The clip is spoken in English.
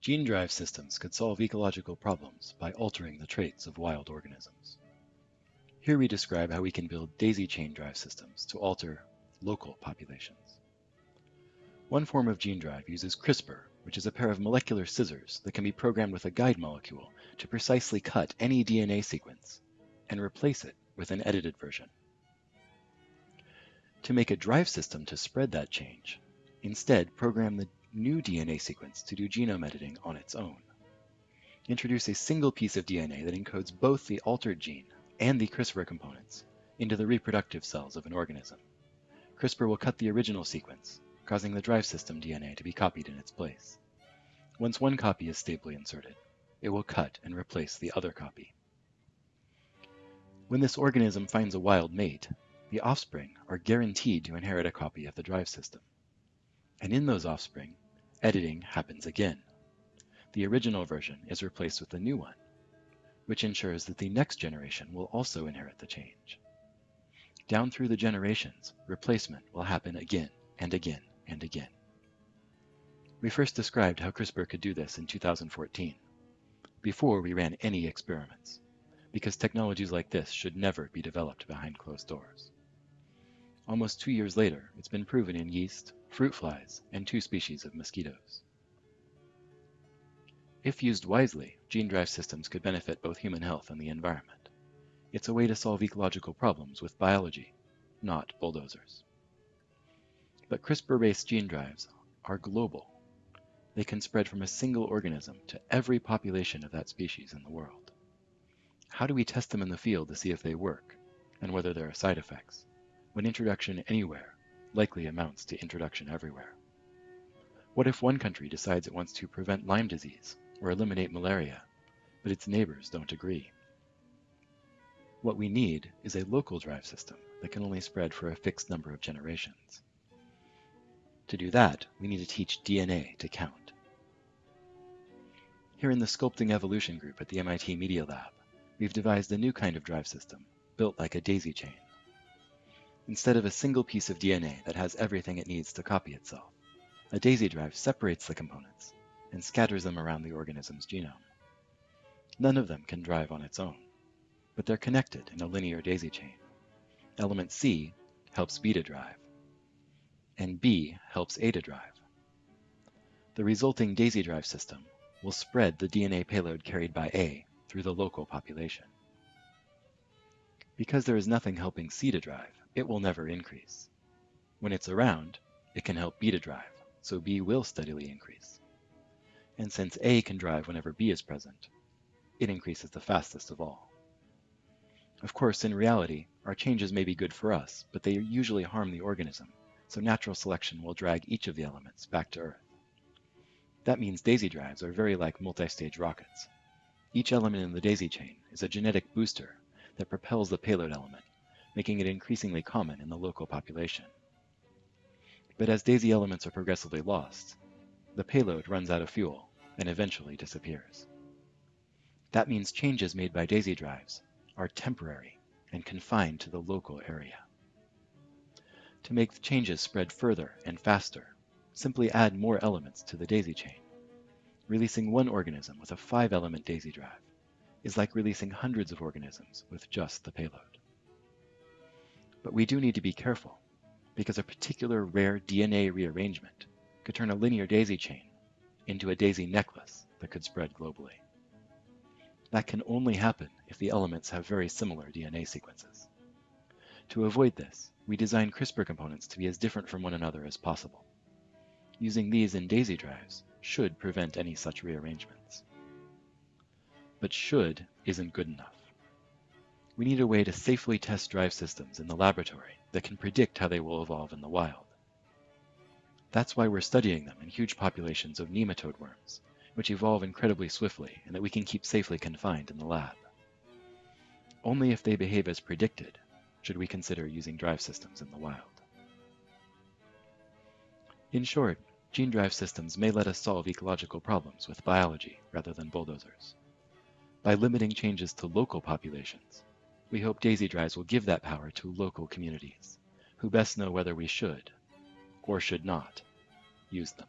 Gene drive systems could solve ecological problems by altering the traits of wild organisms. Here we describe how we can build daisy chain drive systems to alter local populations. One form of gene drive uses CRISPR, which is a pair of molecular scissors that can be programmed with a guide molecule to precisely cut any DNA sequence and replace it with an edited version. To make a drive system to spread that change, instead program the new DNA sequence to do genome editing on its own. Introduce a single piece of DNA that encodes both the altered gene and the CRISPR components into the reproductive cells of an organism. CRISPR will cut the original sequence, causing the drive system DNA to be copied in its place. Once one copy is stably inserted, it will cut and replace the other copy. When this organism finds a wild mate, the offspring are guaranteed to inherit a copy of the drive system. And in those offspring, editing happens again. The original version is replaced with a new one, which ensures that the next generation will also inherit the change. Down through the generations, replacement will happen again and again and again. We first described how CRISPR could do this in 2014, before we ran any experiments, because technologies like this should never be developed behind closed doors. Almost two years later, it's been proven in yeast, fruit flies, and two species of mosquitoes. If used wisely, gene drive systems could benefit both human health and the environment. It's a way to solve ecological problems with biology, not bulldozers. But CRISPR-based gene drives are global. They can spread from a single organism to every population of that species in the world. How do we test them in the field to see if they work, and whether there are side effects? When introduction anywhere likely amounts to introduction everywhere? What if one country decides it wants to prevent Lyme disease or eliminate malaria, but its neighbors don't agree? What we need is a local drive system that can only spread for a fixed number of generations. To do that, we need to teach DNA to count. Here in the Sculpting Evolution group at the MIT Media Lab, we've devised a new kind of drive system, built like a daisy chain instead of a single piece of DNA that has everything it needs to copy itself. A daisy drive separates the components and scatters them around the organism's genome. None of them can drive on its own, but they're connected in a linear daisy chain. Element C helps B to drive, and B helps A to drive. The resulting daisy drive system will spread the DNA payload carried by A through the local population. Because there is nothing helping C to drive, it will never increase. When it's around, it can help B to drive, so B will steadily increase. And since A can drive whenever B is present, it increases the fastest of all. Of course, in reality, our changes may be good for us, but they usually harm the organism, so natural selection will drag each of the elements back to Earth. That means daisy drives are very like multi-stage rockets. Each element in the daisy chain is a genetic booster that propels the payload element making it increasingly common in the local population. But as daisy elements are progressively lost, the payload runs out of fuel and eventually disappears. That means changes made by daisy drives are temporary and confined to the local area. To make the changes spread further and faster, simply add more elements to the daisy chain. Releasing one organism with a five-element daisy drive is like releasing hundreds of organisms with just the payload. But we do need to be careful, because a particular rare DNA rearrangement could turn a linear daisy chain into a daisy necklace that could spread globally. That can only happen if the elements have very similar DNA sequences. To avoid this, we design CRISPR components to be as different from one another as possible. Using these in daisy drives should prevent any such rearrangements. But should isn't good enough we need a way to safely test drive systems in the laboratory that can predict how they will evolve in the wild. That's why we're studying them in huge populations of nematode worms, which evolve incredibly swiftly and that we can keep safely confined in the lab. Only if they behave as predicted should we consider using drive systems in the wild. In short, gene drive systems may let us solve ecological problems with biology rather than bulldozers. By limiting changes to local populations, we hope Daisy Drives will give that power to local communities, who best know whether we should, or should not, use them.